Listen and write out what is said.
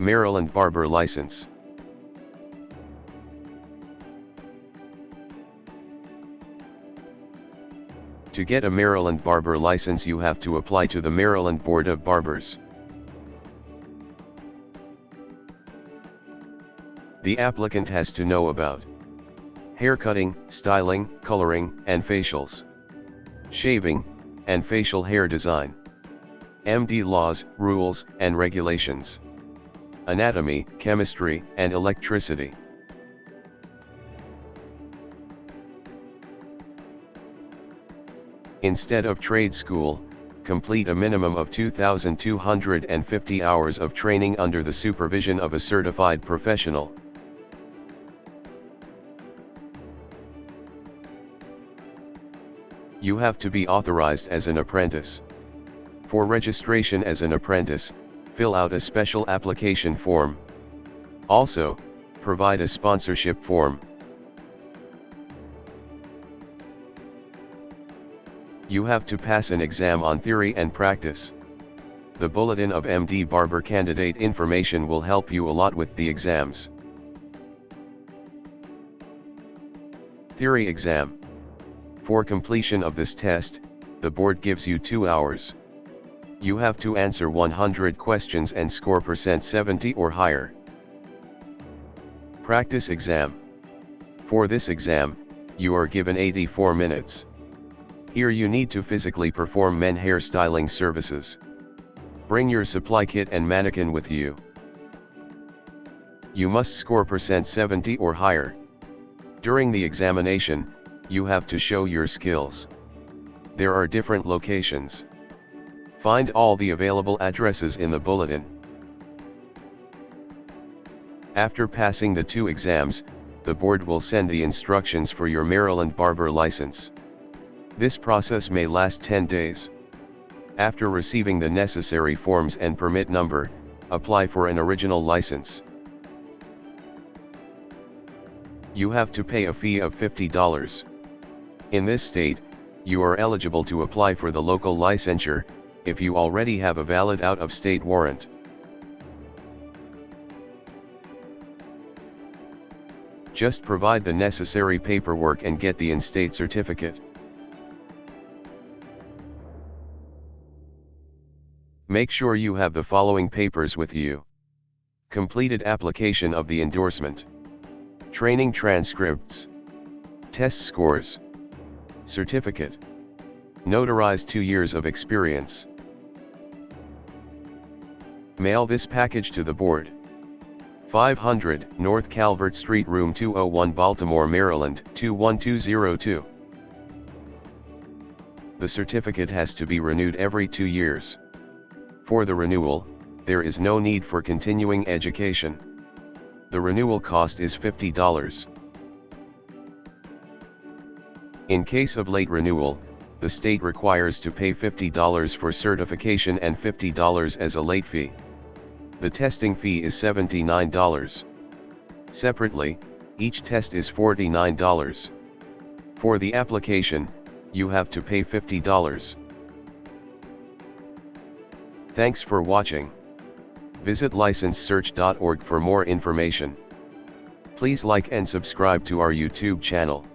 Maryland Barber License. To get a Maryland Barber license you have to apply to the Maryland Board of Barbers. The applicant has to know about haircutting, styling, coloring, and facials, shaving, and facial hair design, MD laws, rules, and regulations, anatomy, chemistry, and electricity. Instead of trade school, complete a minimum of 2,250 hours of training under the supervision of a certified professional. You have to be authorized as an apprentice. For registration as an apprentice, fill out a special application form. Also, provide a sponsorship form. You have to pass an exam on theory and practice. The Bulletin of MD Barber candidate information will help you a lot with the exams. Theory Exam For completion of this test, the board gives you 2 hours. You have to answer 100 questions and score percent 70 or higher. Practice Exam For this exam, you are given 84 minutes. Here you need to physically perform men hairstyling services. Bring your supply kit and mannequin with you. You must score percent 70 or higher. During the examination, you have to show your skills. There are different locations. Find all the available addresses in the bulletin. After passing the two exams, the board will send the instructions for your Maryland barber license. This process may last 10 days. After receiving the necessary forms and permit number, apply for an original license. You have to pay a fee of $50. In this state, you are eligible to apply for the local licensure, if you already have a valid out-of-state warrant. Just provide the necessary paperwork and get the in-state certificate. Make sure you have the following papers with you. Completed application of the endorsement. Training transcripts. Test scores. Certificate. Notarized 2 years of experience. Mail this package to the board. 500 North Calvert Street Room 201 Baltimore, Maryland 21202. The certificate has to be renewed every two years. For the renewal, there is no need for continuing education. The renewal cost is $50. In case of late renewal, the state requires to pay $50 for certification and $50 as a late fee. The testing fee is $79. Separately, each test is $49. For the application, you have to pay $50. Thanks for watching. Visit licensesearch.org for more information. Please like and subscribe to our YouTube channel.